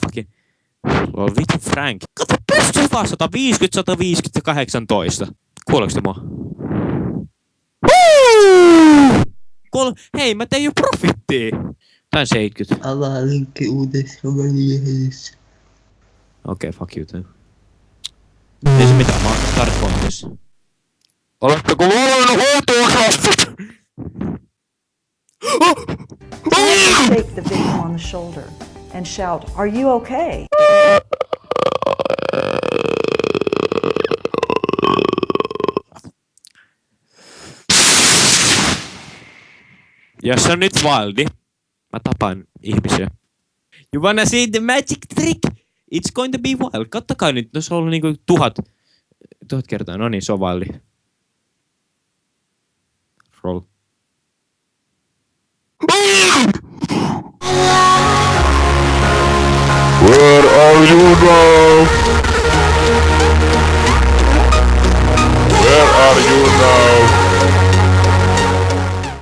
Fucking... Vittu Frank. Kato, pystyy vaan 150, 150 ja 18. Kuuleeko te mua? Kol... Hei, mä tein jo profittia! Tän 70. Avaa linkki uudessa väliähdessä. Okei, okay, fuck you then. Ei se mitään, mä oon startpointissa. Oletteko valmiina huutoosastot? Shake the victim on the shoulder and shout, Are you okay? Jos se on nyt wildi, eh? mä tapan ihmisiä. Eh? You wanna see the magic trick? It's going to be wild. Kattokaa nyt, no se on ollut niinku tuhat, tuhat kertaa. No niin, se on wildi. Roll. What are you now?